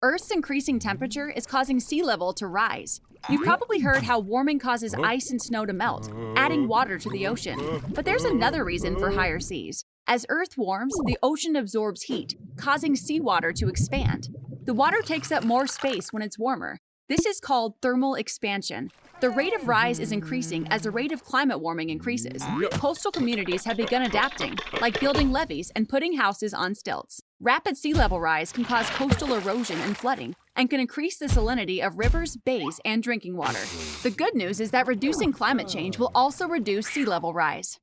Earth's increasing temperature is causing sea level to rise. You've oh. probably heard how warming causes oh. ice and snow to melt, adding water to the ocean. But there's another reason for higher seas. As Earth warms, the ocean absorbs heat, causing seawater to expand. The water takes up more space when it's warmer. This is called thermal expansion. The rate of rise is increasing as the rate of climate warming increases. Coastal communities have begun adapting, like building levees and putting houses on stilts. Rapid sea level rise can cause coastal erosion and flooding, and can increase the salinity of rivers, bays, and drinking water. The good news is that reducing climate change will also reduce sea level rise.